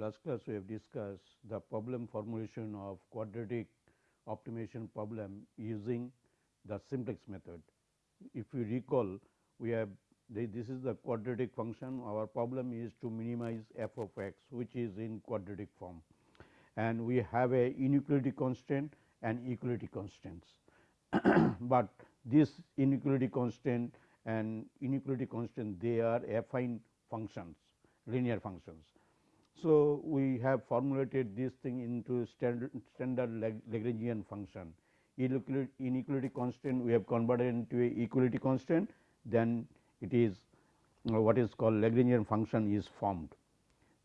Last class we have discussed the problem formulation of quadratic optimization problem using the simplex method. If you recall, we have this is the quadratic function, our problem is to minimize f of x, which is in quadratic form and we have a inequality constant and equality constants. but this inequality constant and inequality constant they are affine functions linear functions. So, we have formulated this thing into standard, standard Lagrangian function. Inequality constant we have converted into a equality constant. Then it is uh, what is called Lagrangian function is formed.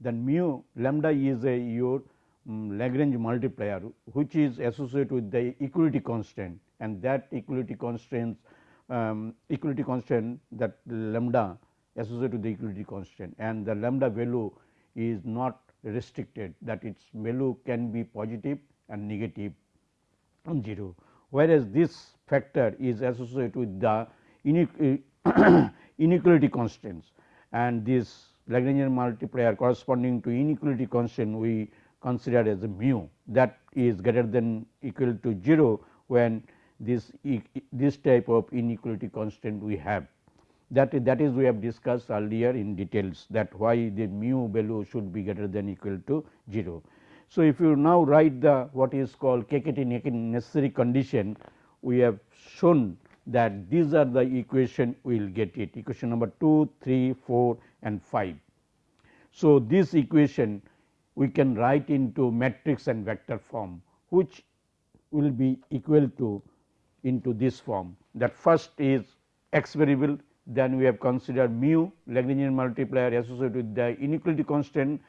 Then mu lambda is a your um, Lagrange multiplier which is associated with the equality constant. And that equality constants um, equality constant that lambda associated with the equality constant. And the lambda value is not restricted that its value can be positive and negative 0, whereas this factor is associated with the inequality constraints. And this Lagrangian multiplier corresponding to inequality constant we consider as a mu that is greater than equal to 0 when this this type of inequality constant we have that that is we have discussed earlier in details that why the mu value should be greater than equal to 0. So, if you now write the what is called KKT necessary condition we have shown that these are the equation we will get it equation number 2, 3, 4 and 5. So, this equation we can write into matrix and vector form which will be equal to into this form that first is x variable then we have considered mu Lagrangian multiplier associated with the inequality constant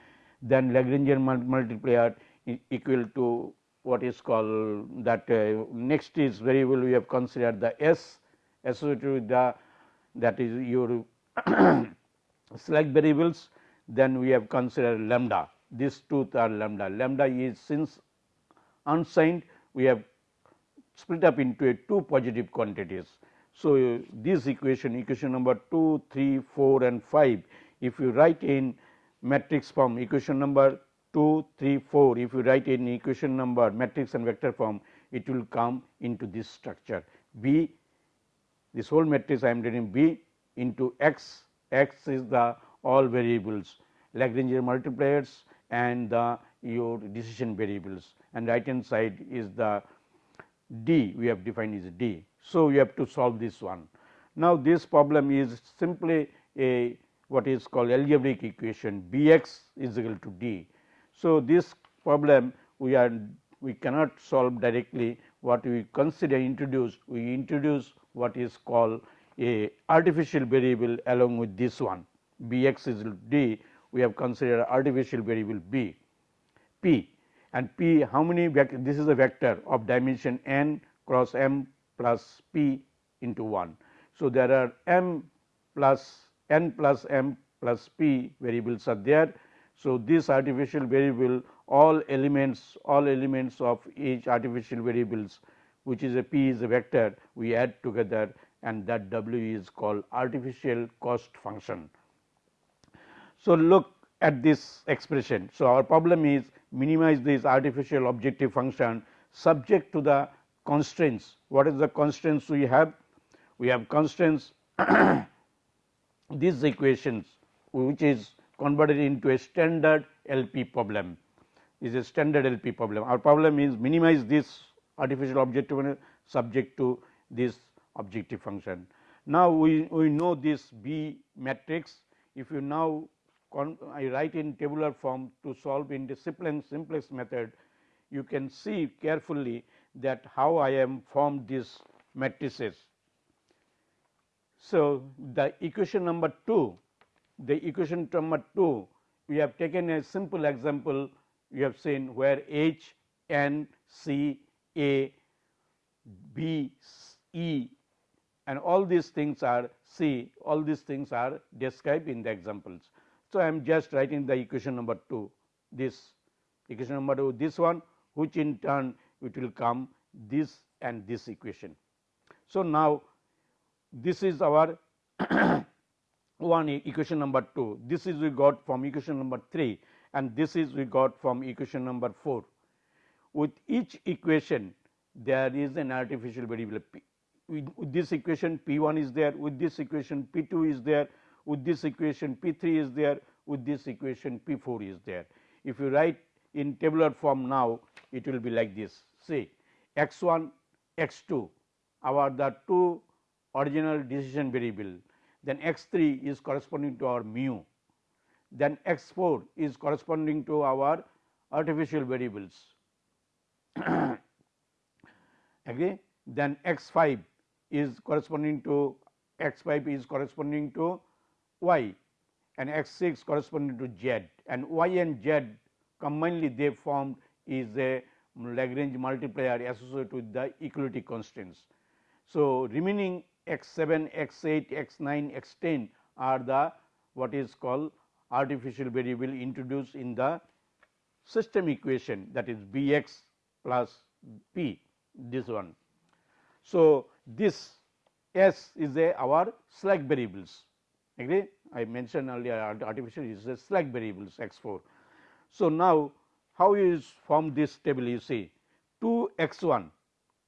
then Lagrangian multiplier equal to what is called that uh, next is variable we have considered the s associated with the that is your slack variables then we have considered lambda. These two are lambda. Lambda is since unsigned we have split up into a two positive quantities so, this equation equation number 2, 3, 4 and 5 if you write in matrix form equation number 2, 3, 4 if you write in equation number matrix and vector form it will come into this structure B this whole matrix I am writing B into x, x is the all variables Lagrangian multipliers and the your decision variables and right hand side is the d we have defined is d. So, we have to solve this one. Now, this problem is simply a what is called algebraic equation B x is equal to d. So, this problem we are we cannot solve directly what we consider introduce we introduce what is called a artificial variable along with this one B x is equal to d we have considered artificial variable b p and p how many this is a vector of dimension n cross m plus p into 1. So, there are m plus n plus m plus p variables are there. So, this artificial variable all elements all elements of each artificial variables which is a p is a vector we add together and that w is called artificial cost function. So, look at this expression. So, our problem is minimize this artificial objective function subject to the constraints. What is the constraints we have? We have constraints these equations which is converted into a standard LP problem is a standard LP problem. Our problem is minimize this artificial objective subject to this objective function. Now, we, we know this B matrix if you now I write in tabular form to solve in simplex, simplex method you can see carefully that how I am formed these matrices. So, the equation number 2, the equation number 2 we have taken a simple example we have seen where H, N, C, A, B, E and all these things are C, all these things are described in the examples. So, I am just writing the equation number 2, this equation number 2, this one which in turn it will come this and this equation. So, now this is our one equation number 2, this is we got from equation number 3 and this is we got from equation number 4. With each equation there is an artificial variable p. With this equation p 1 is there, with this equation p 2 is there, with this equation p 3 is there, with this equation p 4 is there. If you write in tabular form now, it will be like this. See x 1, x 2 our the two original decision variable, then x 3 is corresponding to our mu, then x 4 is corresponding to our artificial variables. Agree? Then x 5 is corresponding to x 5 is corresponding to y and x 6 corresponding to z and y and z combinedly they formed is a Lagrange multiplier associated with the equality constraints. So, remaining x 7, x 8, x 9, x 10 are the what is called artificial variable introduced in the system equation that is B x plus p this one. So, this s is a our slack variables agree I mentioned earlier artificial is a slack variables x 4. So, now how is form this table you see 2 x 1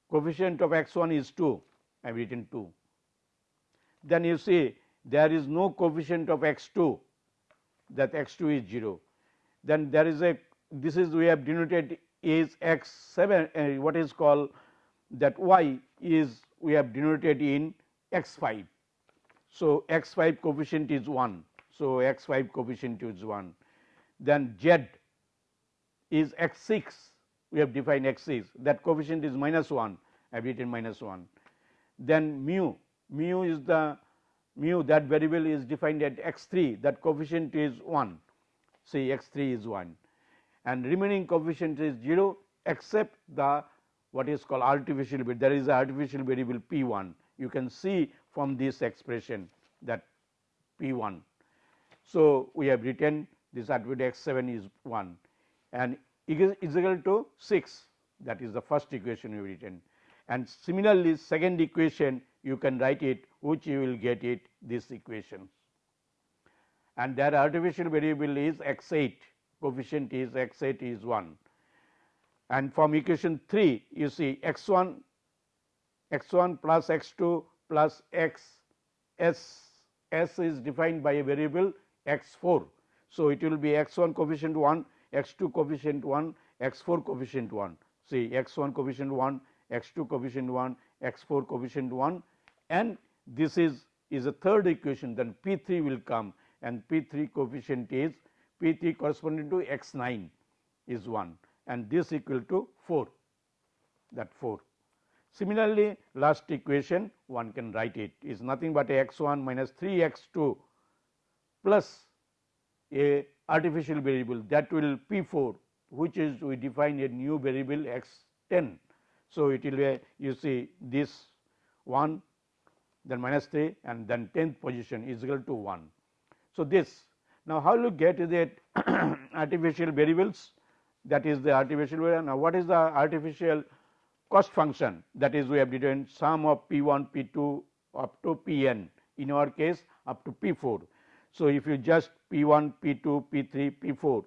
coefficient of x 1 is 2 I have written 2. Then you see there is no coefficient of x 2 that x 2 is 0. Then there is a this is we have denoted is x 7 uh, what is called that y is we have denoted in x 5. So, x 5 coefficient is 1. So, x 5 coefficient is 1. Then z is x 6 we have defined x 6 that coefficient is minus 1 I have written minus 1 then mu, mu is the mu that variable is defined at x 3 that coefficient is 1 say x 3 is 1 and remaining coefficient is 0 except the what is called artificial bit there is a artificial variable p 1 you can see from this expression that p 1. So, we have written this attribute x 7 is 1 and is equal to 6 that is the first equation have written. And similarly second equation you can write it which you will get it this equation. And their artificial variable is x 8 coefficient is x 8 is 1 and from equation 3 you see x 1 x 1 plus x 2 plus x s. S is defined by a variable x 4. So, it will be x 1 coefficient 1 x 2 coefficient 1 x 4 coefficient 1 see x 1 coefficient 1 x 2 coefficient 1, x 4 coefficient 1 and this is is a third equation. Then P 3 will come and P 3 coefficient is P 3 corresponding to x 9 is 1 and this equal to 4 that 4. Similarly, last equation one can write it. Is nothing but x 1 minus 3 x 2 plus a artificial variable that will P 4 which is we define a new variable x 10 so, it will be you see this 1 then minus 3 and then 10th position is equal to 1. So, this now how you get that artificial variables? That is the artificial variable. Now what is the artificial cost function? That is we have determined sum of p 1 p 2 up to p n. In our case up to p 4. So, if you just p 1 p 2 p 3 p 4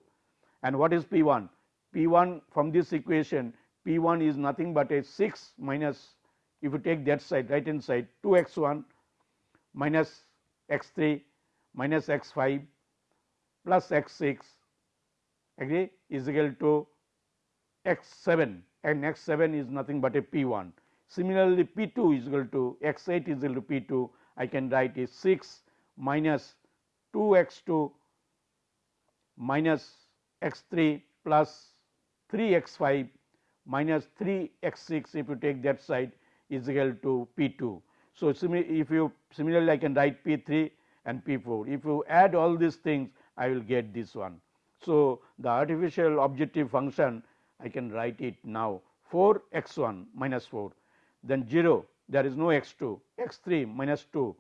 and what is p 1 p 1 from this equation P 1 is nothing but a 6 minus if you take that side right hand side 2 x 1 minus x 3 minus x 5 plus x 6 agree is equal to x 7 and x 7 is nothing but a P 1. Similarly, P 2 is equal to x 8 is equal to P 2 I can write is 6 minus 2 x 2 minus x 3 plus 3 x 5 minus 3 x 6 if you take that side is equal to P 2. So, if you similarly I can write P 3 and P 4 if you add all these things I will get this one. So, the artificial objective function I can write it now. 4 x 1 minus 4 then 0 there is no x 2 x 3 minus 2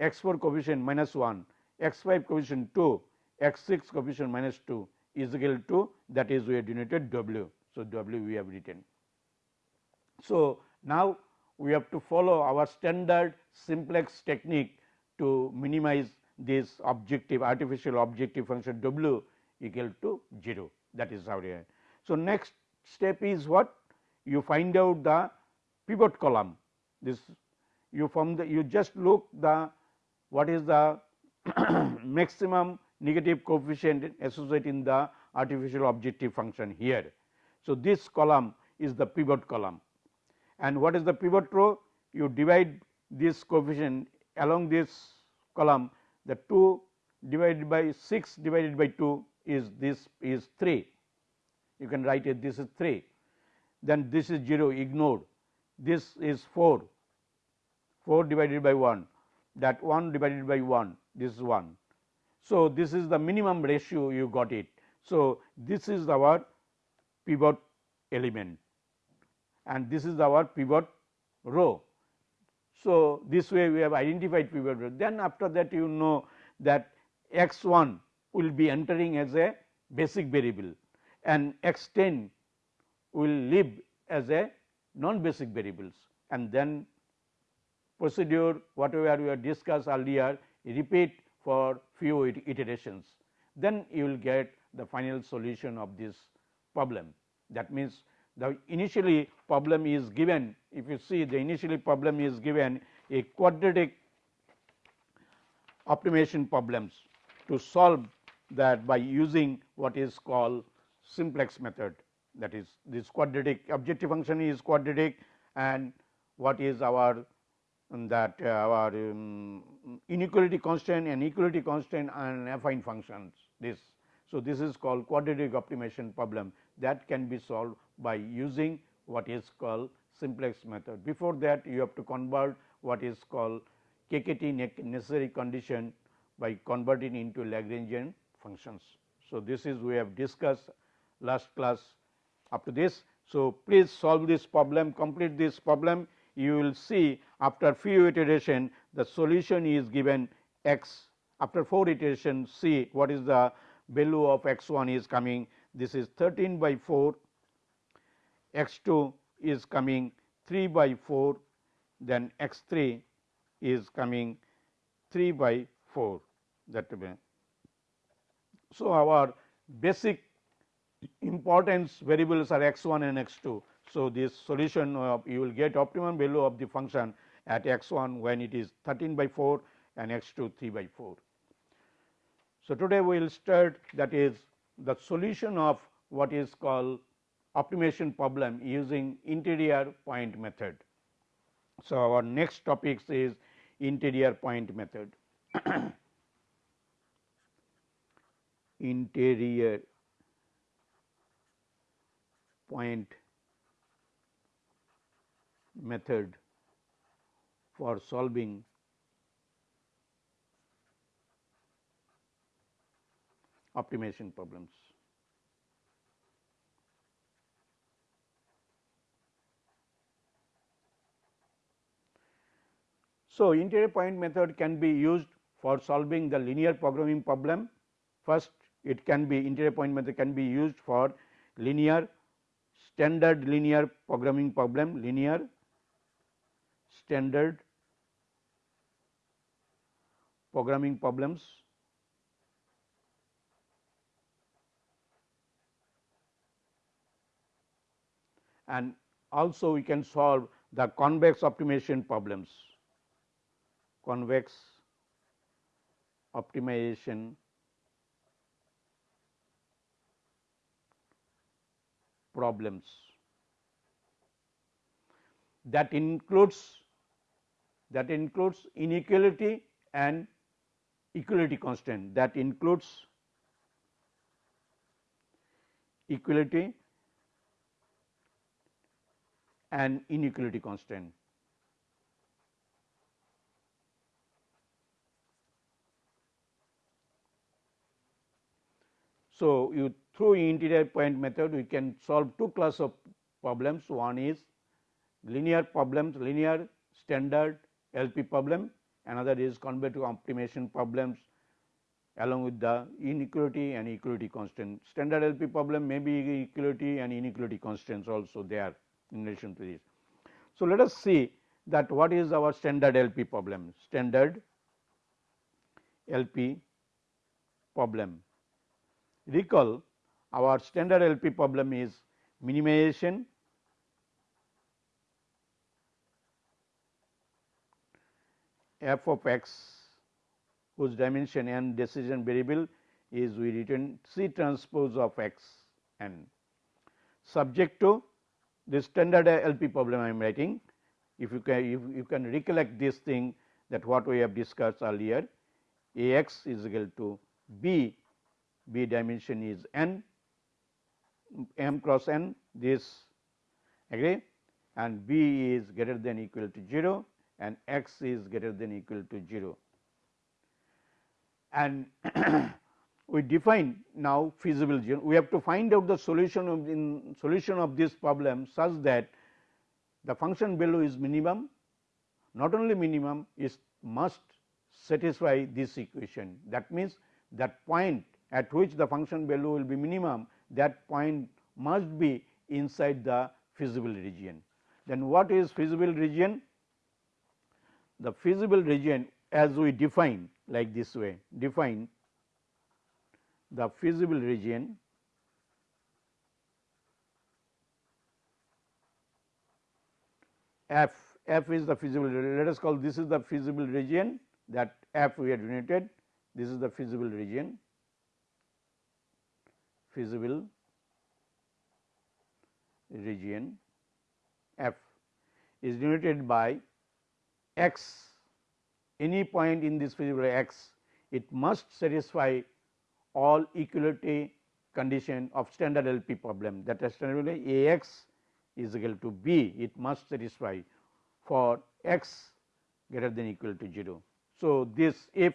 x 4 coefficient minus 1 x 5 coefficient 2 x 6 coefficient minus 2 is equal to that is we have denoted w. So, W we have written. So, now we have to follow our standard simplex technique to minimize this objective artificial objective function W equal to 0 that is how it So, next step is what you find out the pivot column this you from the you just look the what is the maximum negative coefficient associated in the artificial objective function here. So, this column is the pivot column. And what is the pivot row? You divide this coefficient along this column. The 2 divided by 6 divided by 2 is this is 3 you can write it this is 3 then this is 0 ignored. This is 4 4 divided by 1 that 1 divided by 1 this is 1. So, this is the minimum ratio you got it. So, this is our pivot element and this is our pivot row. So, this way we have identified pivot row then after that you know that x 1 will be entering as a basic variable and x 10 will live as a non basic variables and then procedure whatever we have discussed earlier repeat for few iterations. Then you will get the final solution of this problem. That means, the initially problem is given. If you see the initially problem is given a quadratic optimization problems to solve that by using what is called simplex method. That is this quadratic objective function is quadratic and what is our that uh, our um, inequality constant and equality constant and affine functions this. So, this is called quadratic optimization problem that can be solved by using what is called simplex method. Before that you have to convert what is called KKT necessary condition by converting into Lagrangian functions. So, this is we have discussed last class up to this. So, please solve this problem complete this problem you will see after few iteration the solution is given x. After 4 iteration see what is the value of x 1 is coming. This is 13 by 4 x 2 is coming 3 by 4 then x 3 is coming 3 by 4 that way. So, our basic importance variables are x 1 and x 2. So, this solution you will get optimum value of the function at x 1 when it is 13 by 4 and x 2 3 by 4. So, today we will start that is the solution of what is called optimization problem using interior point method. So, our next topic is interior point method. interior point method for solving optimization problems. So, interior point method can be used for solving the linear programming problem. First, it can be interior point method can be used for linear standard linear programming problem, linear standard programming problems. And also we can solve the convex optimization problems. Convex optimization. Problems. That includes that includes inequality and equality constant that includes equality and inequality constant. So, you through interior point method we can solve two class of problems one is linear problems linear standard LP problem another is convex optimization problems along with the inequality and equality constant. Standard LP problem may be equality and inequality constraints also there in relation to this. So, let us see that what is our standard LP problem standard LP problem recall our standard LP problem is minimization f of x whose dimension n decision variable is we return C transpose of x n subject to this standard LP problem I am writing. If you can if you can recollect this thing that what we have discussed earlier A x is equal to B, B dimension is n m cross n this agree and B is greater than equal to 0 and x is greater than equal to 0. And we define now feasible region. We have to find out the solution of in solution of this problem such that the function value is minimum, not only minimum is must satisfy this equation. That means, that point at which the function value will be minimum that point must be inside the feasible region. Then what is feasible region? The feasible region as we define like this way define the feasible region f f is the feasible let us call this is the feasible region that f we have denoted. This is the feasible region. Feasible region f is denoted by x any point in this feasible x it must satisfy all equality condition of standard LP problem that is standard A x is equal to b it must satisfy for x greater than equal to 0. So, this if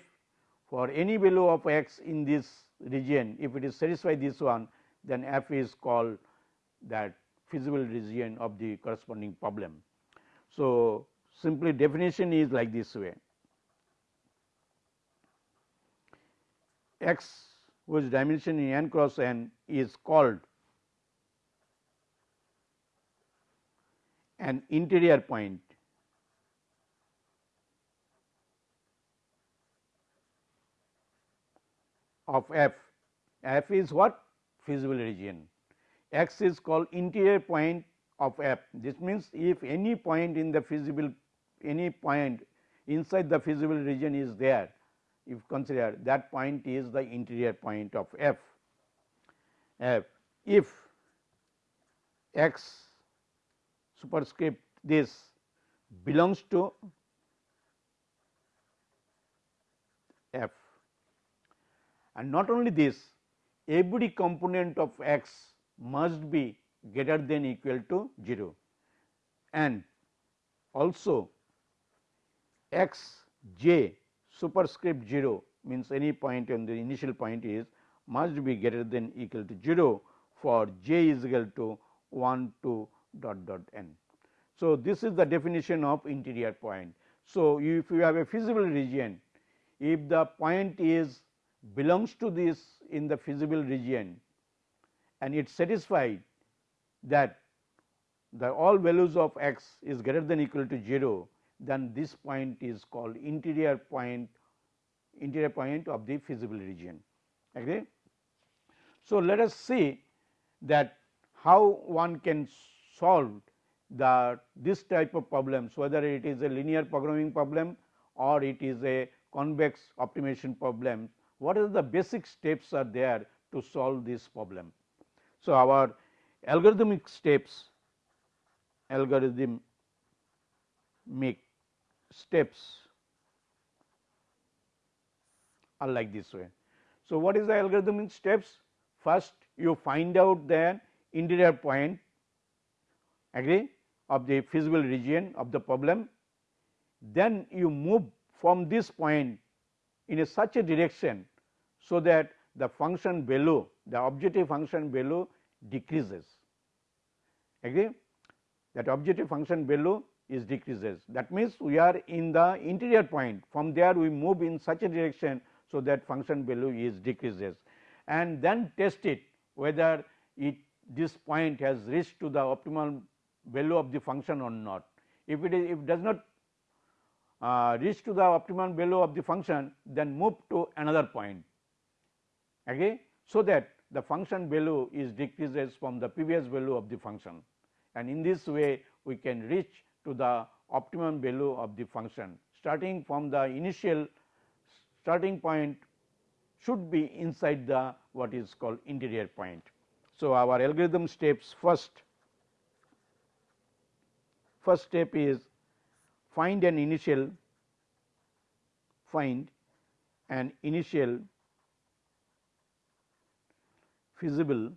for any value of x in this region if it is satisfy this one then f is called that feasible region of the corresponding problem. So, simply definition is like this way. X whose dimension in n cross n is called an interior point of f, f is what? Feasible region, x is called interior point of f. This means, if any point in the feasible any point inside the feasible region is there if consider that point is the interior point of f. f if x superscript this belongs to f and not only this every component of x must be greater than equal to 0 and also x j superscript 0 means any point on the initial point is must be greater than equal to 0 for j is equal to 1 to dot dot n. So, this is the definition of interior point. So, if you have a feasible region, if the point is belongs to this in the feasible region and it satisfied that the all values of x is greater than equal to 0, then this point is called interior point interior point of the feasible region agree. So, let us see that how one can solve the this type of problems whether it is a linear programming problem or it is a convex optimization problem what are the basic steps are there to solve this problem. So, our algorithmic steps algorithm make steps are like this way. So, what is the algorithmic steps? First you find out the interior point agree of the feasible region of the problem, then you move from this point in a such a direction. So, that the function value the objective function value decreases agree that objective function value is decreases. That means, we are in the interior point from there we move in such a direction. So, that function value is decreases and then test it whether it this point has reached to the optimal value of the function or not. If it is if it does not uh, reach to the optimal value of the function then move to another point okay. So, that the function value is decreases from the previous value of the function and in this way we can reach to the optimum value of the function starting from the initial starting point should be inside the what is called interior point. So, our algorithm steps first first step is find an initial find an initial feasible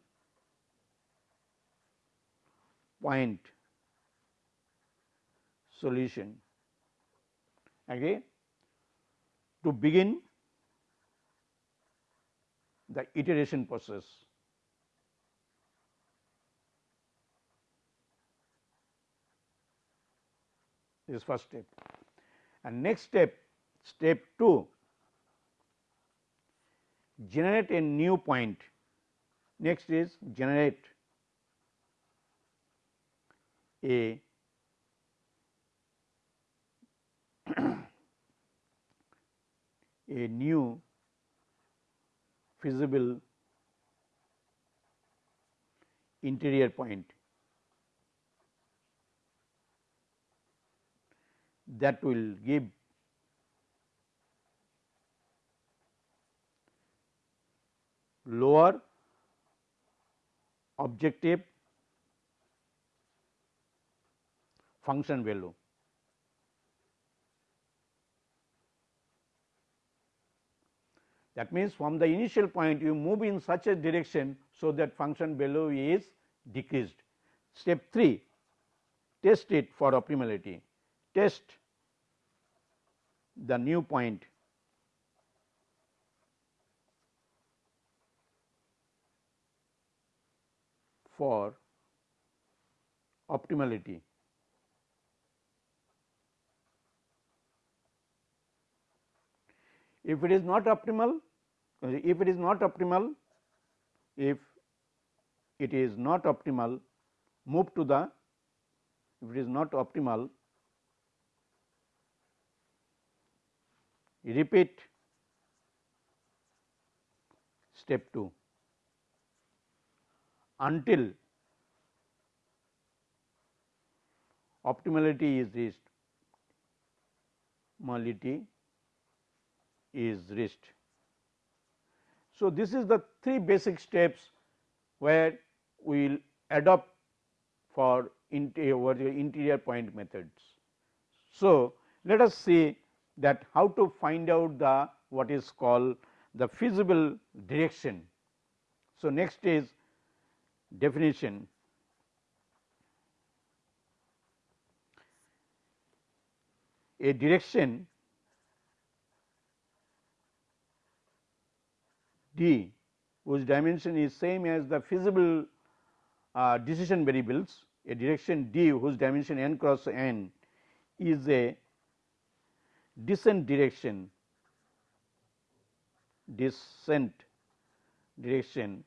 point solution. Agree to begin the iteration process. This first step. And next step step 2 generate a new point. Next is generate a a new feasible interior point that will give lower objective function value. That means, from the initial point you move in such a direction, so that function value is decreased. Step 3 test it for optimality, test the new point for optimality. If it is not optimal, if it is not optimal, if it is not optimal, move to the if it is not optimal, repeat step 2 until optimality is reached, optimality is reached. So, this is the three basic steps where we will adopt for interior point methods. So, let us see that how to find out the what is called the feasible direction. So, next is definition. A direction d whose dimension is same as the feasible uh, decision variables, a direction d whose dimension n cross n is a descent direction descent direction.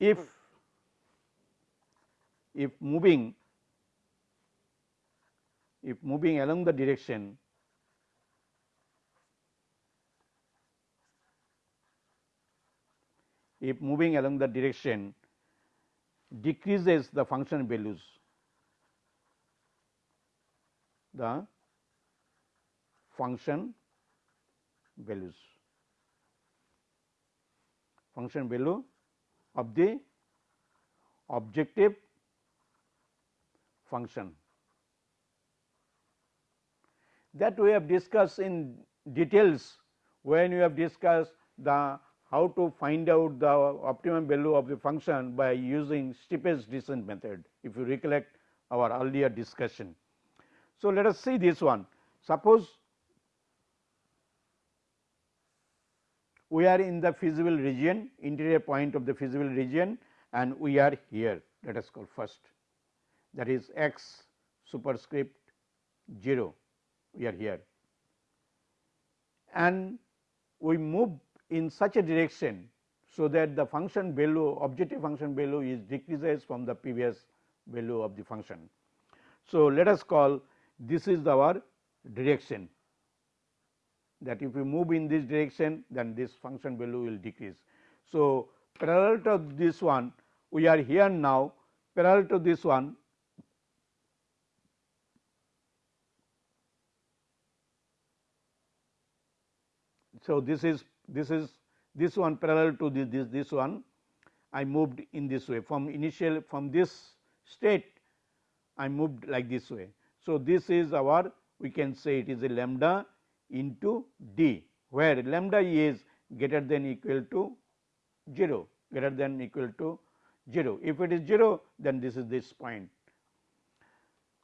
If if moving if moving along the direction if moving along the direction decreases the function values the function values function value of the objective function. That we have discussed in details when we have discussed the how to find out the optimum value of the function by using steepest descent method if you recollect our earlier discussion. So, let us see this one. Suppose we are in the feasible region interior point of the feasible region and we are here. Let us call first. That is x superscript 0 we are here. And we move in such a direction. So, that the function value objective function value is decreases from the previous value of the function. So, let us call this is our direction that if we move in this direction then this function value will decrease. So, parallel to this one we are here now parallel to this one So, this is this is this one parallel to this this, this one I moved in this way from initial from this state I moved like this way. So, this is our we can say it is a lambda into d where lambda is greater than equal to 0 greater than equal to 0. If it is 0 then this is this point.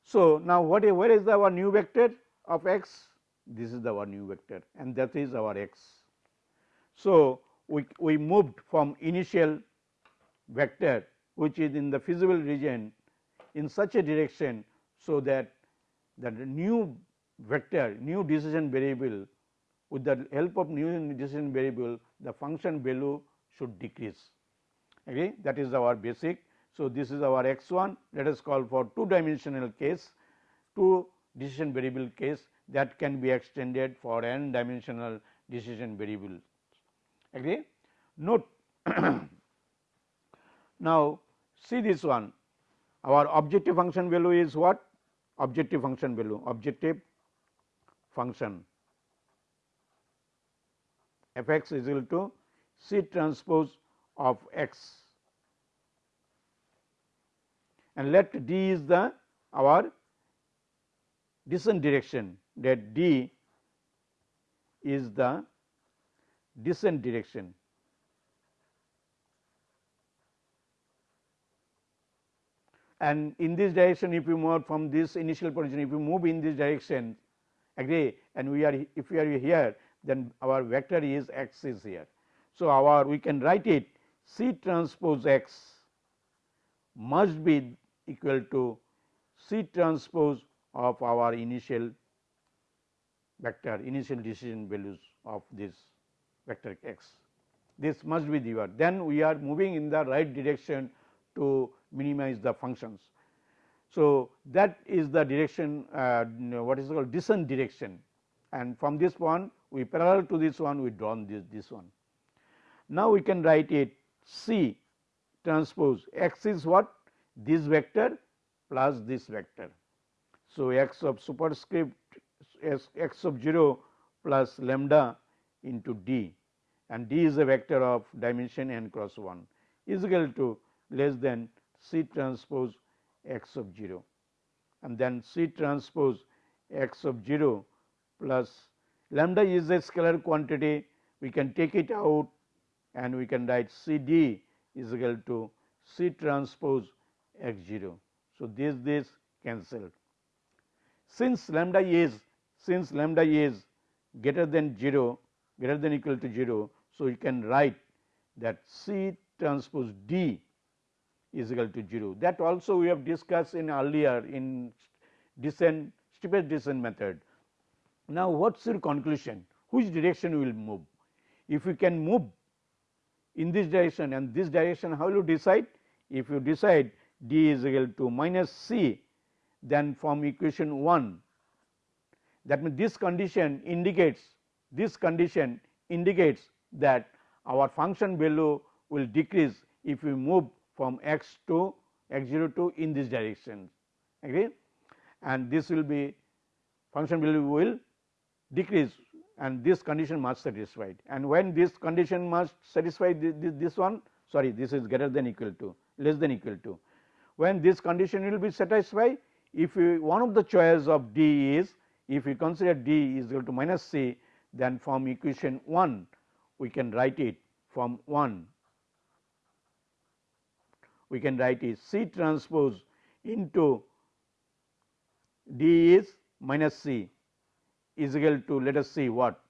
So, now what where is our new vector of x? This is our new vector and that is our x. So, we, we moved from initial vector which is in the feasible region in such a direction. So, that the new vector new decision variable with the help of new decision variable the function value should decrease okay that is our basic. So, this is our x 1 let us call for two dimensional case two decision variable case that can be extended for n dimensional decision variables agree. Note now see this one. Our objective function value is what? Objective function value objective function. F x is equal to c transpose of x. And let d is the our descent direction that d is the descent direction. And in this direction if you move from this initial position if you move in this direction agree? And we are if we are here then our vector is x is here. So, our we can write it C transpose x must be equal to C transpose of our initial vector initial decision values of this vector x. This must be the then we are moving in the right direction to minimize the functions. So, that is the direction uh, what is called descent direction and from this one we parallel to this one we drawn this this one. Now, we can write it C transpose x is what this vector plus this vector. So, x of superscript x of 0 plus lambda into d and d is a vector of dimension n cross 1 is equal to less than C transpose x of 0 and then C transpose x of 0 plus lambda is a scalar quantity we can take it out and we can write C d is equal to C transpose x 0. So, this this cancelled since lambda is since lambda is greater than 0 greater than equal to 0. So, you can write that C transpose d is equal to 0 that also we have discussed in earlier in descent steepest descent method. Now, what is your conclusion? Which direction will move? If we can move in this direction and this direction how will you decide? If you decide d is equal to minus c then from equation 1 that means this condition indicates this condition indicates that our function value will decrease if we move from x to x 0 to in this direction agree? And this will be function value will decrease and this condition must satisfied and when this condition must satisfy this, this, this one sorry this is greater than equal to less than equal to when this condition will be satisfied if we, one of the choice of d is if we consider d is equal to minus c then from equation 1 we can write it from 1 we can write is C transpose into D is minus C is equal to let us see what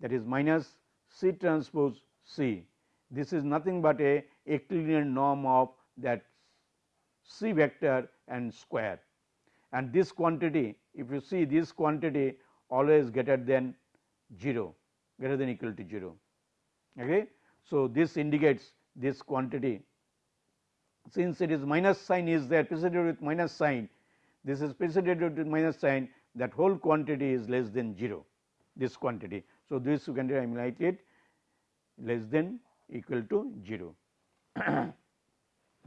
that is minus C transpose C. This is nothing but a Euclidean norm of that C vector and square and this quantity if you see this quantity always greater than 0 greater than equal to 0. Okay. So, this indicates this quantity since it is minus sign is there preceded with minus sign this is preceded with minus sign that whole quantity is less than 0 this quantity. So, this you can write it less than equal to 0.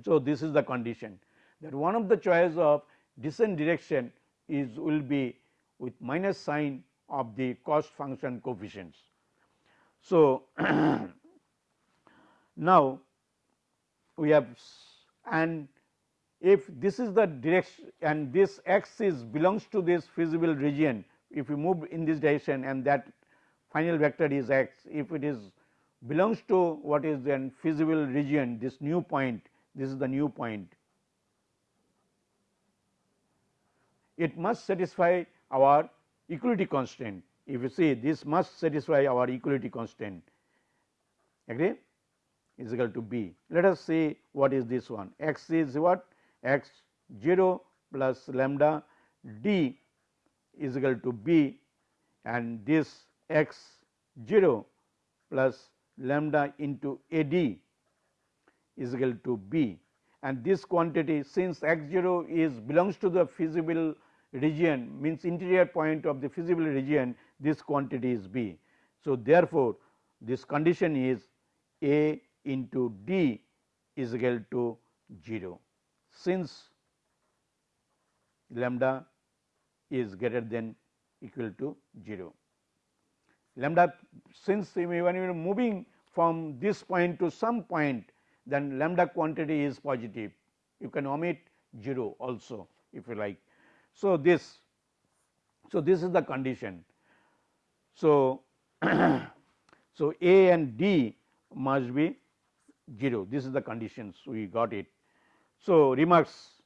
so, this is the condition that one of the choice of descent direction is will be with minus sign of the cost function coefficients. So, now we have and if this is the direction and this x belongs to this feasible region if we move in this direction and that final vector is x if it is belongs to what is then feasible region this new point this is the new point it must satisfy our equality constraint if you see this must satisfy our equality constraint agree? Is equal to b. Let us see what is this one. X is what? X 0 plus lambda d is equal to b. And this x 0 plus lambda into a d is equal to b. And this quantity since x 0 is belongs to the feasible region means interior point of the feasible region this quantity is b. So, therefore, this condition is a into d is equal to 0 since lambda is greater than equal to 0. Lambda since when you are moving from this point to some point then lambda quantity is positive you can omit 0 also if you like. So, this so this is the condition. So, so A and D must be 0 this is the conditions. We got it. So, remarks.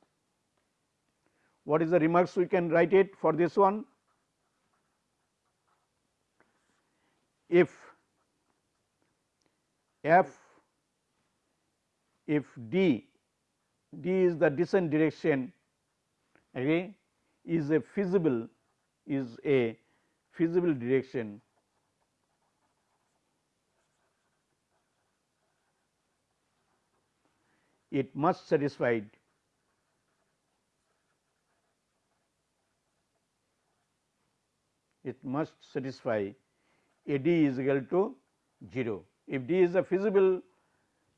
What is the remarks? We can write it for this one. If f if d d is the descent direction okay, is a feasible is a feasible direction. It must satisfy it must satisfy A d is equal to 0. If d is a feasible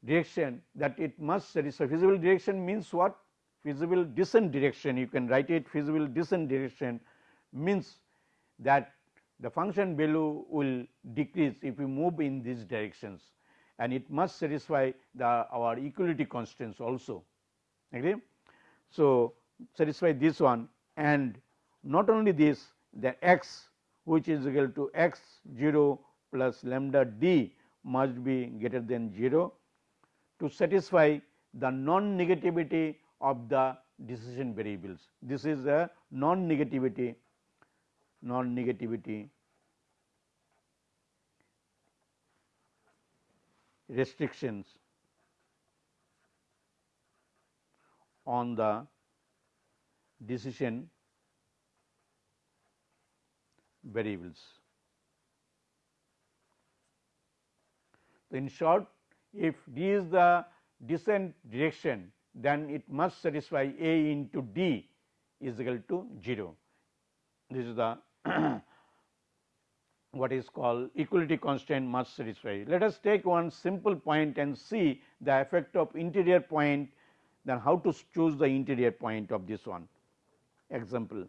direction that it must satisfy feasible direction means what? Feasible descent direction. You can write it feasible descent direction means that the function value will decrease if we move in these directions and it must satisfy the our equality constraints also agree. So, satisfy this one and not only this the x which is equal to x 0 plus lambda d must be greater than 0 to satisfy the non negativity of the decision variables. This is a non negativity non negativity restrictions on the decision variables. In short, if D is the descent direction, then it must satisfy A into D is equal to 0. This is the what is called equality constraint must satisfy. Let us take one simple point and see the effect of interior point then how to choose the interior point of this one example.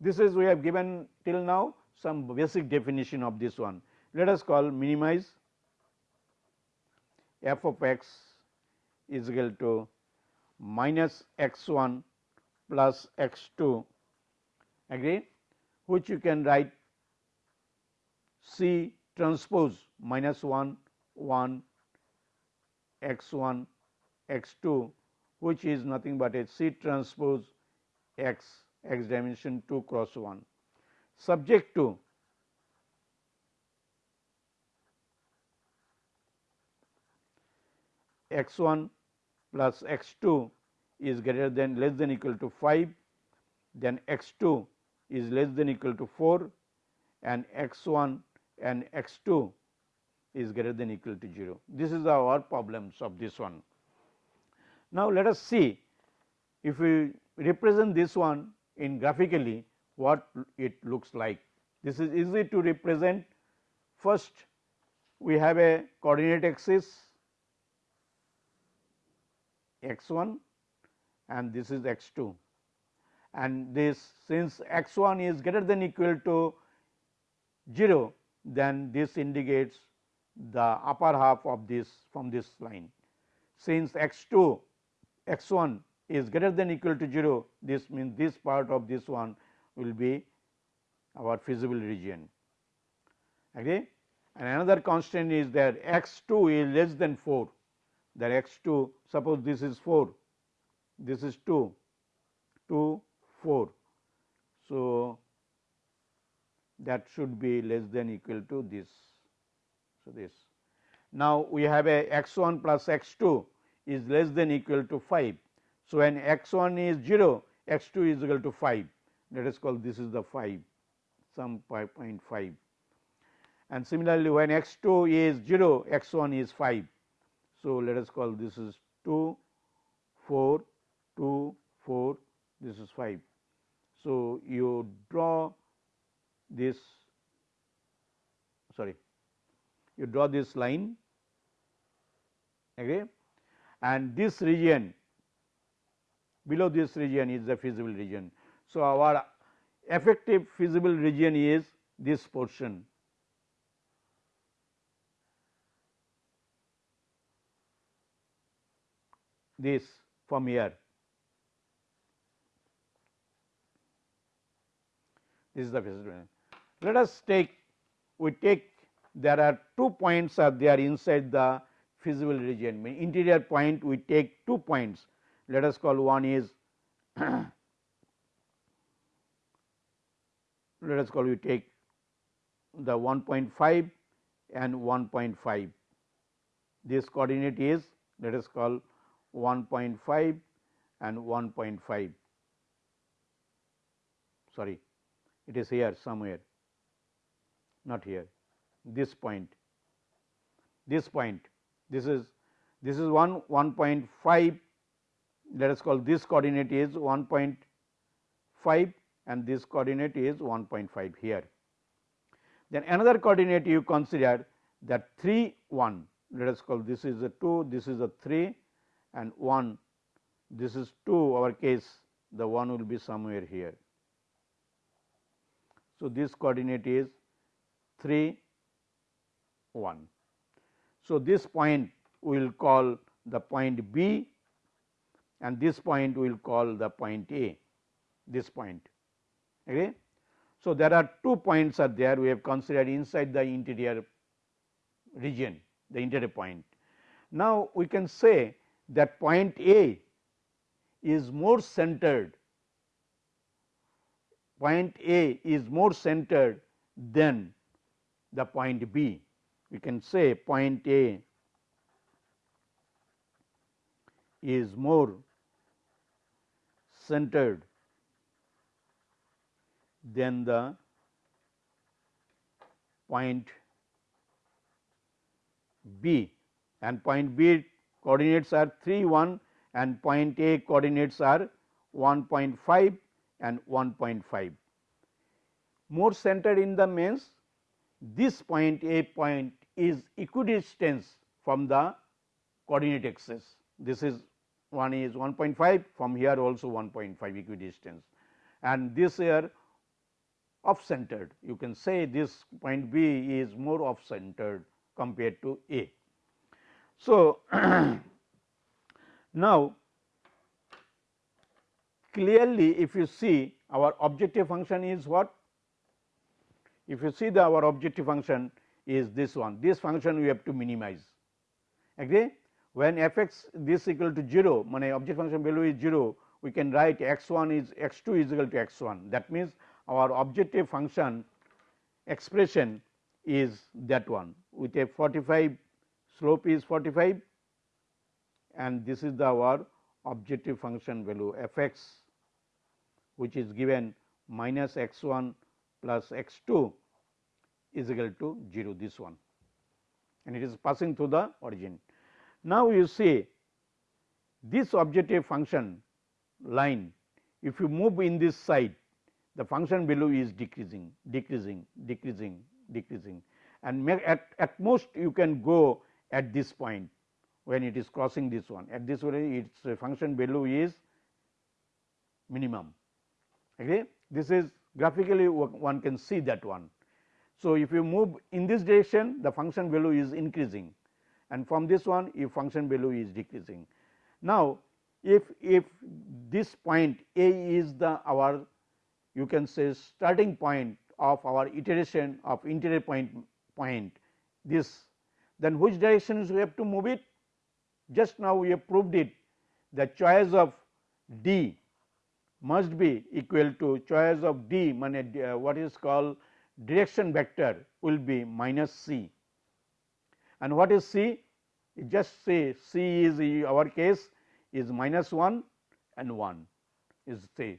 This is we have given till now some basic definition of this one. Let us call minimize f of x is equal to minus x 1 plus x 2 agree which you can write C transpose minus 1 1 x 1 x 2 which is nothing but a C transpose x x dimension 2 cross 1 subject to x 1 plus x 2 is greater than less than equal to 5 then x 2 is less than equal to 4 and x 1 and x 2 is greater than equal to 0. This is our problems of this one. Now, let us see if we represent this one in graphically what it looks like This is easy to represent. First, we have a coordinate axis x 1 and this is x 2 and this since x 1 is greater than equal to 0 then this indicates the upper half of this from this line. Since x 2 x 1 is greater than equal to 0 this means this part of this one will be our feasible region. Okay. And another constant is that x 2 is less than 4 that x 2 suppose this is 4 this is 2 2 4. So, that should be less than equal to this. So, this. Now, we have a x 1 plus x 2 is less than equal to 5. So, when x 1 is 0 x 2 is equal to 5 let us call this is the 5 some 5.5 and similarly when x 2 is 0 x 1 is 5. So, let us call this is 2 4 2 4 this is 5. So, you draw this sorry you draw this line okay and this region below this region is the feasible region. So, our effective feasible region is this portion this from here is the region. Let us take we take there are two points are there inside the feasible region. Mean interior point we take two points. Let us call one is let us call we take the 1.5 and 1.5 this coordinate is let us call 1.5 and 1.5 sorry it is here somewhere not here this point this point this is this is 1 1.5 let us call this coordinate is 1.5 and this coordinate is 1.5 here. Then another coordinate you consider that 3 1 let us call this is a 2 this is a 3 and 1 this is 2 our case the 1 will be somewhere here. So, this coordinate is 3 1. So, this point we will call the point B and this point we will call the point A this point. Okay. So, there are two points are there we have considered inside the interior region the interior point. Now, we can say that point A is more centered point A is more centered than the point B. We can say point A is more centered than the point B and point B coordinates are 3 1 and point A coordinates are 1.5 and 1.5. More centered in the means this point A point is equidistant from the coordinate axis. This is one is 1.5 from here also 1.5 equidistance and this here off centered you can say this point B is more off centered compared to A. So, now clearly if you see our objective function is what? If you see the our objective function is this one, this function we have to minimize. Agree? When f x this equal to 0, my objective function value is 0, we can write x 1 is x 2 is equal to x 1. That means, our objective function expression is that one with a 45 slope is 45 and this is the our objective function value f x which is given minus x 1 plus x 2 is equal to 0 this one and it is passing through the origin. Now, you see this objective function line if you move in this side the function value is decreasing, decreasing, decreasing, decreasing and at, at most you can go at this point when it is crossing this one at this way its function value is minimum. Okay. This is graphically one can see that one. So, if you move in this direction the function value is increasing and from this one if function value is decreasing. Now, if, if this point A is the our you can say starting point of our iteration of interior point point this then which directions we have to move it just now we have proved it the choice of D must be equal to choice of D uh, what is called direction vector will be minus C and what is C just say C is our case is minus 1 and 1 is C.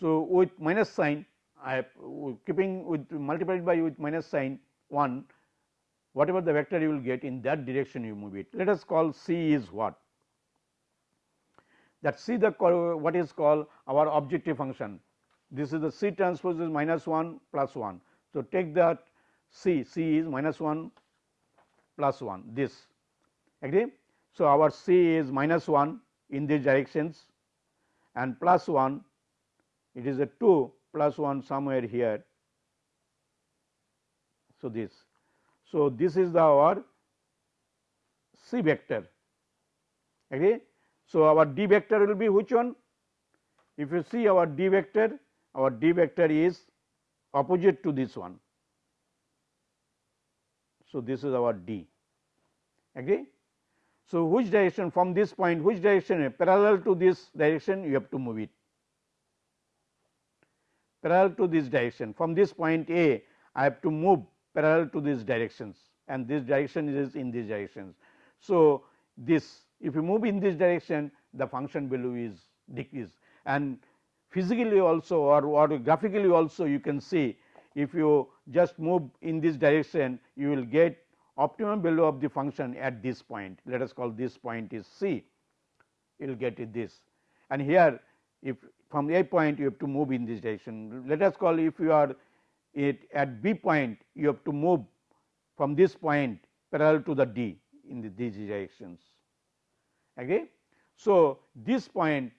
So, with minus sign I have keeping with multiplied by with minus sign 1 whatever the vector you will get in that direction you move it. Let us call C is what? That C the what is called our objective function. This is the C transpose is minus 1 plus 1. So, take that C, C is minus 1 plus 1 this agree. So, our C is minus 1 in these directions and plus 1 it is a 2 plus 1 somewhere here. So, this so, this is the our C vector. Okay. So, our D vector will be which one? If you see our D vector, our D vector is opposite to this one. So, this is our D. Okay. So, which direction from this point, which direction parallel to this direction you have to move it parallel to this direction from this point A I have to move parallel to these directions and this direction is in these directions. So, this if you move in this direction the function value is decreased. And physically also or, or graphically also you can see if you just move in this direction you will get optimum value of the function at this point. Let us call this point is C. You will get it this. And here if from A point you have to move in this direction. Let us call if you are it at B point you have to move from this point parallel to the D in the, these directions. Okay. So, this point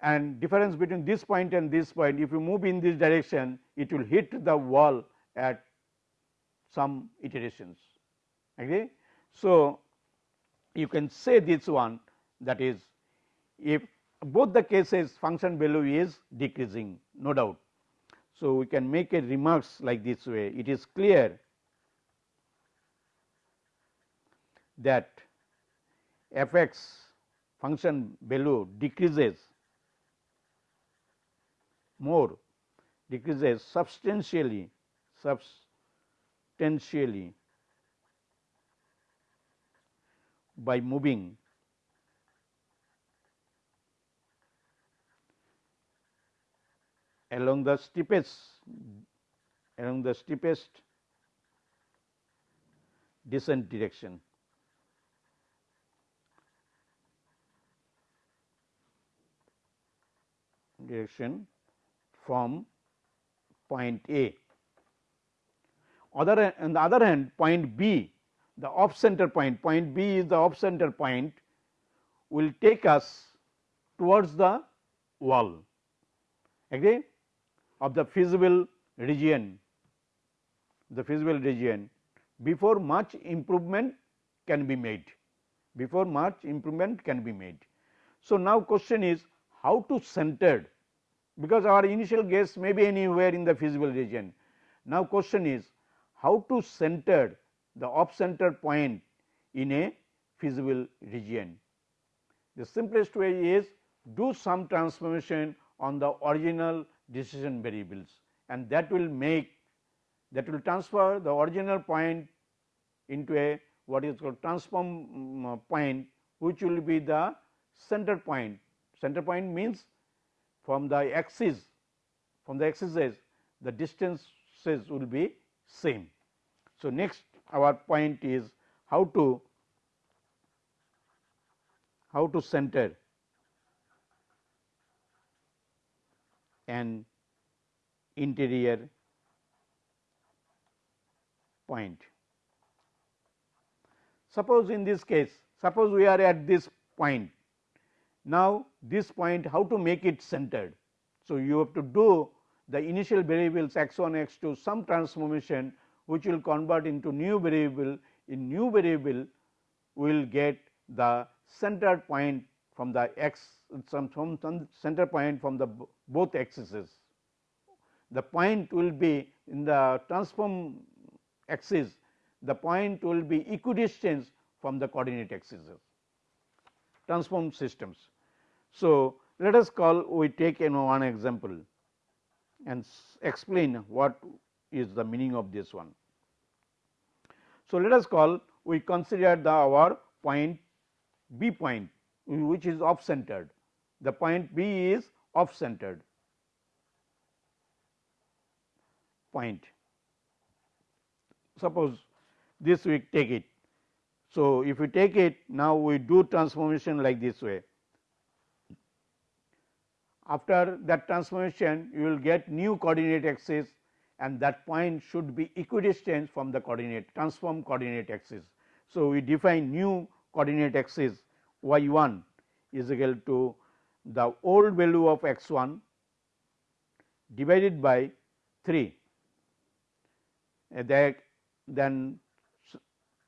and difference between this point and this point if you move in this direction it will hit the wall at some iterations. Okay. So, you can say this one that is if both the cases function value is decreasing no doubt so, we can make a remarks like this way it is clear that f x function value decreases more decreases substantially substantially by moving along the steepest along the steepest descent direction. Direction from point A. Other on the other hand point B the off center point point B is the off center point will take us towards the wall. Agree? Of the feasible region. The feasible region. Before much improvement can be made. Before much improvement can be made. So, now question is how to center because our initial guess may be anywhere in the feasible region. Now, question is how to center the off center point in a feasible region. The simplest way is do some transformation on the original decision variables and that will make that will transfer the original point into a what is called transform um, point which will be the center point. Center point means from the axis from the axes the distances will be same. So, next our point is how to how to center and interior point. Suppose in this case, suppose we are at this point. Now, this point how to make it centered? So, you have to do the initial variables x 1 x 2 some transformation which will convert into new variable in new variable we will get the center point from the x some, some, center point from the both axes. The point will be in the transform axis the point will be equidistant from the coordinate axes transform systems. So, let us call we take one example and explain what is the meaning of this one. So, let us call we consider the our point B point which is off centered. The point B is off centered point. Suppose this we take it. So, if we take it now we do transformation like this way. After that transformation you will get new coordinate axis and that point should be equidistant from the coordinate transform coordinate axis. So, we define new coordinate axis y 1 is equal to the old value of x 1 divided by 3 that then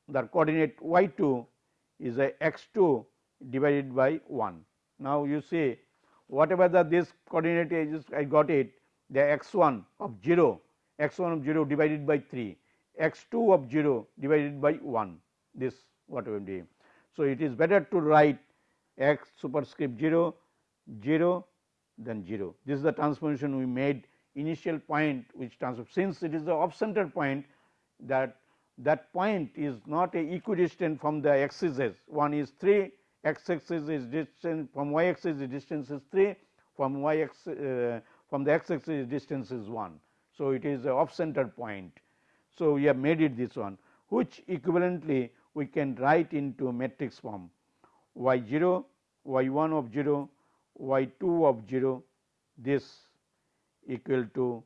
the coordinate y 2 is a x 2 divided by 1. Now, you see whatever the this coordinate is I got it the x 1 of 0 x 1 of 0 divided by 3 x 2 of 0 divided by 1 this what we will do. So, it is better to write x superscript 0 0 then 0. This is the transformation we made initial point which transform since it is the off center point that that point is not a equidistant from the axes one is 3 x axis is distance from y axis the distance is 3 from y x uh, from the x axis distance is 1. So, it is a off center point. So, we have made it this one which equivalently we can write into matrix form y 0, y 1 of 0, y 2 of 0 this equal to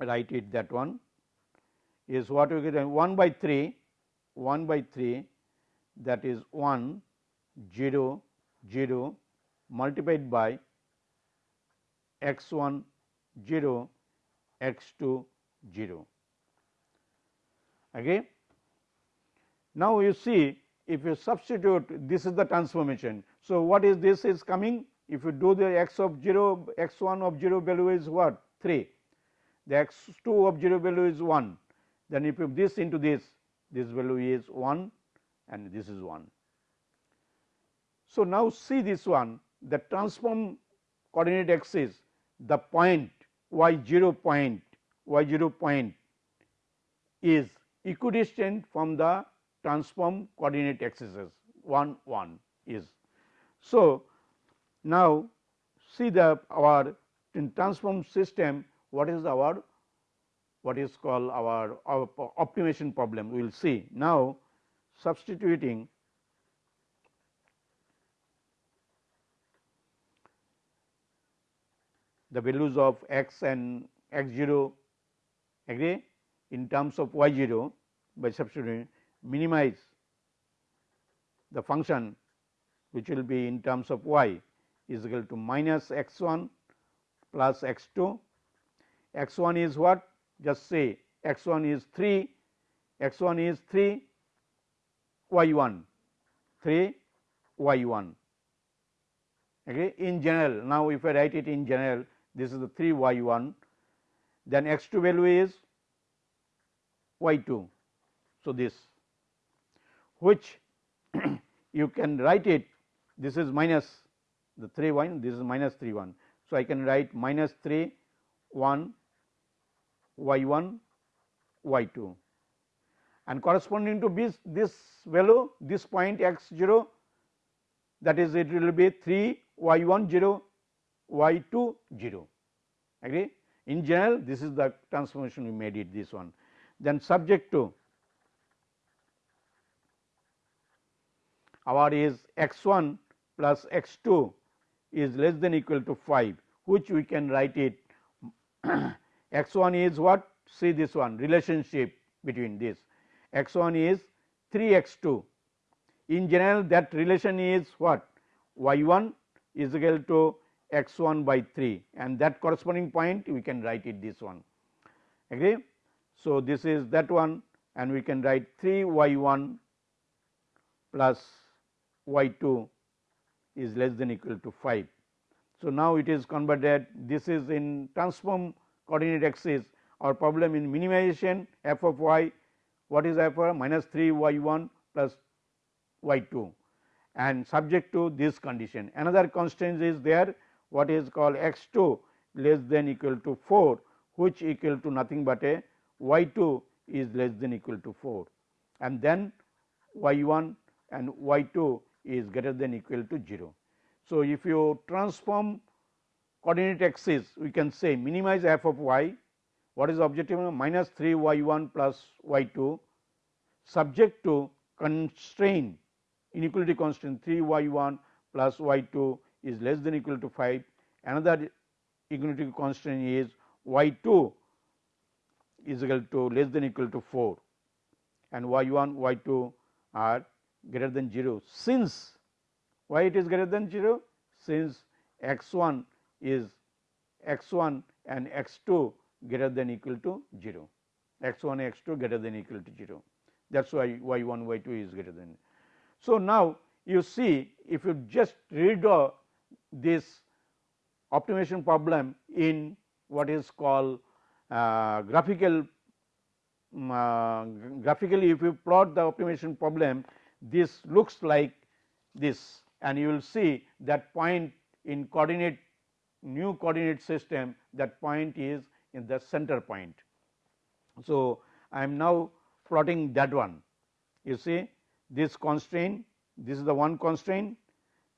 write it that one is what we get 1 by 3 1 by 3 that is 1 0 0 multiplied by x 1 0 x 2 0. Okay. Now, you see if you substitute this is the transformation. So, what is this is coming if you do the x of 0 x 1 of 0 value is what 3 the x 2 of 0 value is 1 then if you this into this this value is 1 and this is 1. So, now see this one the transform coordinate axis the point y 0 point y 0 point is equidistant from the transform coordinate axes 1 1 is. So, now see the our in transform system what is our what is called our, our optimization problem we will see. Now, substituting the values of x and x 0 agree in terms of y 0 by substituting minimize the function which will be in terms of y is equal to minus x 1 plus x 2. x 1 is what? Just say x 1 is 3, x 1 is 3 y 1, 3 y 1. Okay. In general, now if I write it in general, this is the 3 y 1, then x 2 value is y 2. So, this which you can write it this is minus the 3 1 this is minus 3 1. So, I can write minus 3 1 y 1 y 2 and corresponding to this, this value this point x 0 that is it will be 3 y 1 0 y 2 0 agree. In general this is the transformation we made it this one. Then subject to our is x 1 plus x 2 is less than equal to 5 which we can write it. X 1 is what? See this one relationship between this. X 1 is 3 x 2 in general that relation is what? Y 1 is equal to x 1 by 3 and that corresponding point we can write it this one agree. So, this is that one and we can write 3 y 1 plus y 2 is less than equal to 5. So, now it is converted this is in transform coordinate axis our problem in minimization f of y what is f of minus 3 y 1 plus y 2 and subject to this condition. Another constraint is there what is called x 2 less than equal to 4 which equal to nothing but a y 2 is less than equal to 4 and then y 1 and y 2 is greater than equal to 0. So, if you transform coordinate axis we can say minimize f of y what is objective minus 3 y 1 plus y 2 subject to constraint inequality constraint 3 y 1 plus y 2 is less than equal to 5 another inequality constant is y 2 is equal to less than equal to 4 and y 1 y 2 are greater than 0 since why it is greater than 0 since x 1 is x 1 and x 2 greater than equal to 0 x 1 x 2 greater than equal to 0 that is why y 1 y 2 is greater than. So, now you see if you just redraw this optimization problem in what is called uh, graphical um, uh, graphically if you plot the optimization problem this looks like this and you will see that point in coordinate new coordinate system that point is in the center point. So, I am now plotting that one you see this constraint this is the one constraint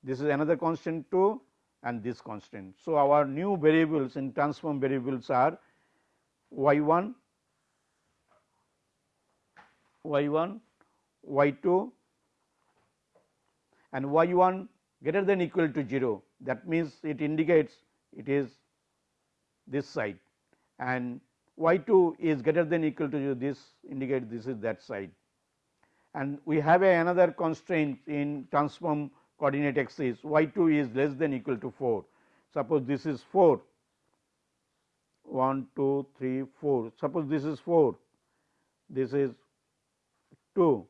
this is another constraint 2 and this constraint. So, our new variables in transform variables are y 1, y 1, y 2 and y 1 greater than equal to 0 that means it indicates it is this side and y 2 is greater than equal to 0 this indicates this is that side. And we have another constraint in transform coordinate axis y 2 is less than equal to 4. Suppose this is 4 1 2 3 4 suppose this is 4 this is 2.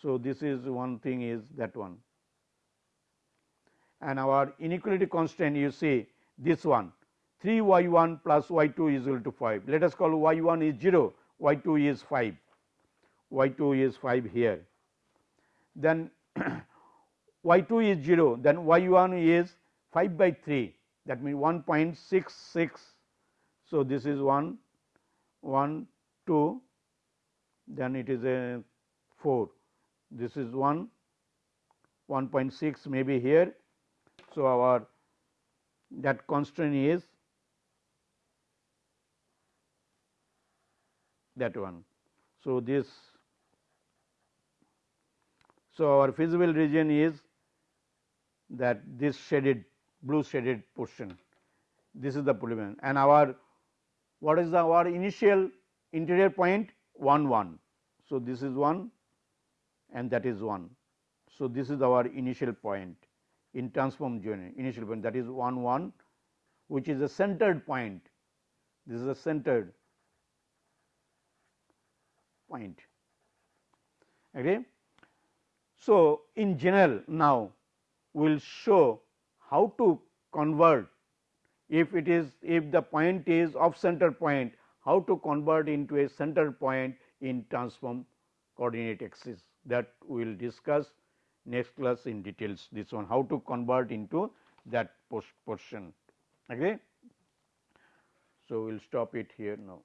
So, this is one thing is that one and our inequality constraint you see this one 3 y 1 plus y 2 is equal to 5. Let us call y 1 is 0 y 2 is 5 y 2 is 5 here. Then y 2 is 0 then y 1 is 5 by 3 that means 1.66. So, this is 1 1 2 then it is a 4 this is 1 1.6 maybe here. So, our that constraint is that one. So, this so our feasible region is that this shaded blue shaded portion this is the polymer and our what is the our initial interior point 1 1. So, this is 1 and that is 1. So, this is our initial point in transform journey initial point that is 1 1 which is a centered point this is a centered point okay. So, in general now will show how to convert if it is if the point is off center point how to convert into a center point in transform coordinate axis that we will discuss next class in details this one how to convert into that post portion. Okay. So, we will stop it here now.